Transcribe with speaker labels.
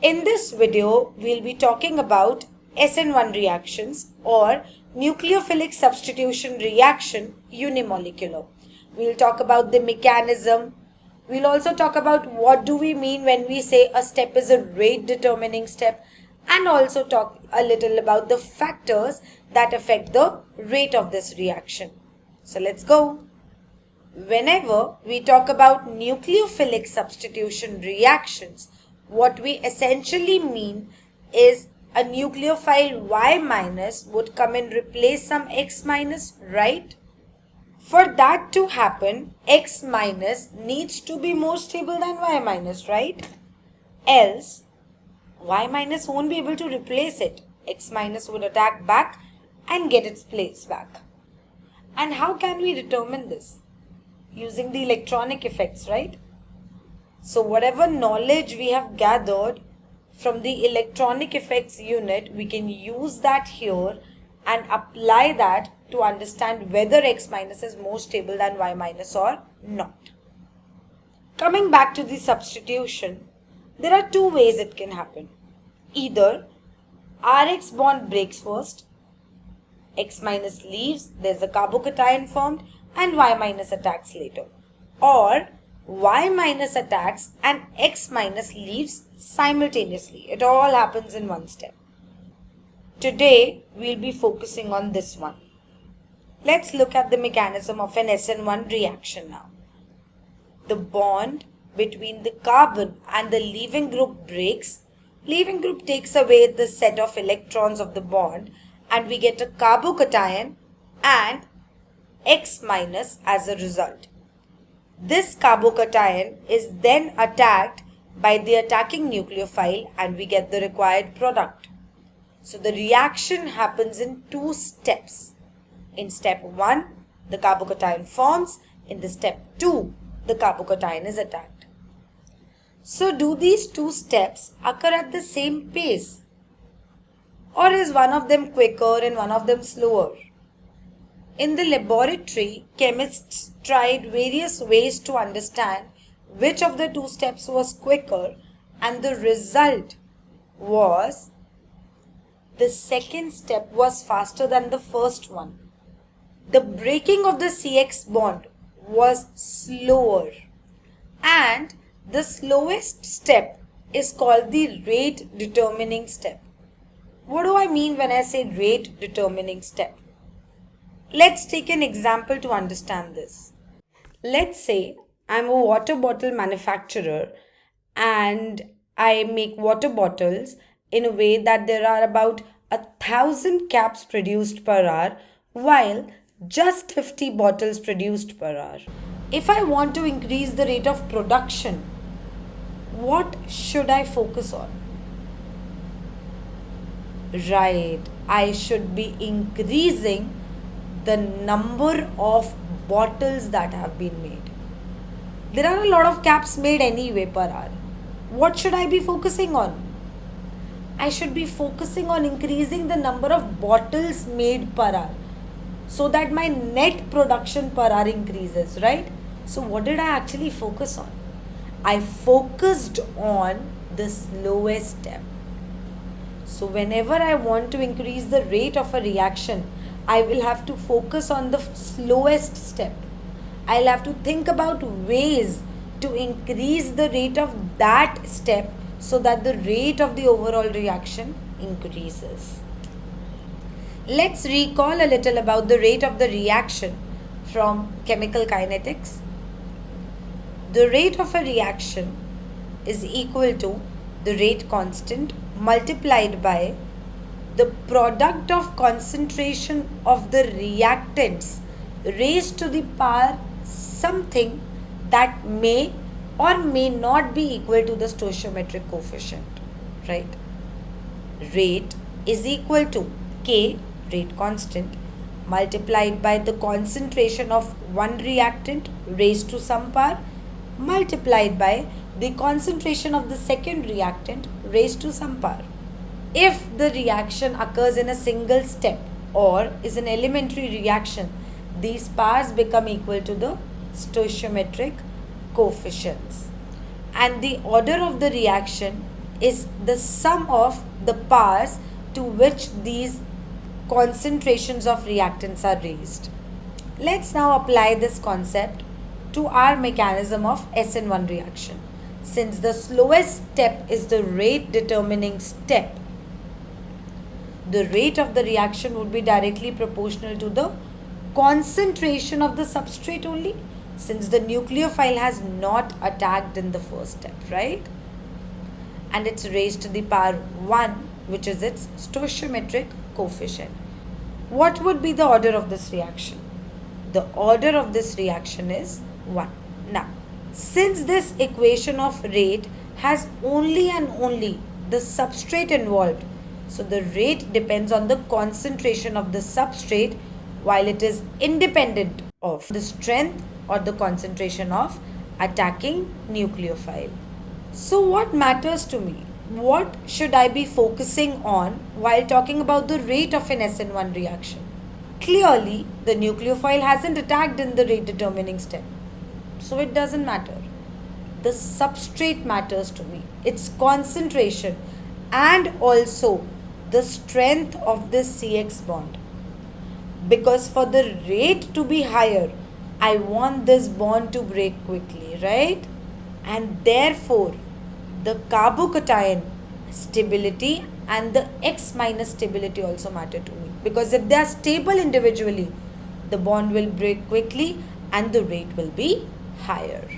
Speaker 1: In this video, we'll be talking about SN1 reactions or nucleophilic substitution reaction unimolecular. We'll talk about the mechanism. We'll also talk about what do we mean when we say a step is a rate determining step and also talk a little about the factors that affect the rate of this reaction. So let's go. Whenever we talk about nucleophilic substitution reactions, what we essentially mean is a nucleophile Y minus would come and replace some X minus, right? For that to happen, X minus needs to be more stable than Y minus, right? Else, Y minus won't be able to replace it. X minus would attack back and get its place back. And how can we determine this? Using the electronic effects, right? So whatever knowledge we have gathered from the electronic effects unit, we can use that here and apply that to understand whether X minus is more stable than Y minus or not. Coming back to the substitution, there are two ways it can happen. Either Rx bond breaks first, X minus leaves, there's a carbocation formed and Y minus attacks later. Or y minus attacks and x minus leaves simultaneously. It all happens in one step. Today, we'll be focusing on this one. Let's look at the mechanism of an SN1 reaction now. The bond between the carbon and the leaving group breaks. Leaving group takes away the set of electrons of the bond and we get a carbocation and X minus as a result. This carbocation is then attacked by the attacking nucleophile and we get the required product. So the reaction happens in two steps. In step 1, the carbocation forms. In the step 2, the carbocation is attacked. So do these two steps occur at the same pace? Or is one of them quicker and one of them slower? In the laboratory, chemists tried various ways to understand which of the two steps was quicker and the result was the second step was faster than the first one. The breaking of the CX bond was slower and the slowest step is called the rate determining step. What do I mean when I say rate determining step? Let's take an example to understand this. Let's say I'm a water bottle manufacturer and I make water bottles in a way that there are about a thousand caps produced per hour while just 50 bottles produced per hour. If I want to increase the rate of production, what should I focus on? Right, I should be increasing the number of bottles that have been made. There are a lot of caps made anyway per hour. What should I be focusing on? I should be focusing on increasing the number of bottles made per hour so that my net production per hour increases, right? So, what did I actually focus on? I focused on the slowest step. So, whenever I want to increase the rate of a reaction, I will have to focus on the slowest step. I'll have to think about ways to increase the rate of that step so that the rate of the overall reaction increases. Let's recall a little about the rate of the reaction from chemical kinetics. The rate of a reaction is equal to the rate constant multiplied by the product of concentration of the reactants raised to the power something that may or may not be equal to the stoichiometric coefficient right? Rate is equal to k rate constant multiplied by the concentration of one reactant raised to some power multiplied by the concentration of the second reactant raised to some power if the reaction occurs in a single step or is an elementary reaction, these powers become equal to the stoichiometric coefficients. And the order of the reaction is the sum of the powers to which these concentrations of reactants are raised. Let's now apply this concept to our mechanism of SN1 reaction. Since the slowest step is the rate determining step, the rate of the reaction would be directly proportional to the concentration of the substrate only since the nucleophile has not attacked in the first step, right? And it's raised to the power 1 which is its stoichiometric coefficient. What would be the order of this reaction? The order of this reaction is 1. Now, since this equation of rate has only and only the substrate involved, so the rate depends on the concentration of the substrate while it is independent of the strength or the concentration of attacking nucleophile. So what matters to me? What should I be focusing on while talking about the rate of an SN1 reaction? Clearly, the nucleophile hasn't attacked in the rate determining step. So it doesn't matter. The substrate matters to me. Its concentration and also the strength of this CX bond. Because for the rate to be higher, I want this bond to break quickly, right? And therefore, the carbocation stability and the X minus stability also matter to me. Because if they are stable individually, the bond will break quickly and the rate will be higher.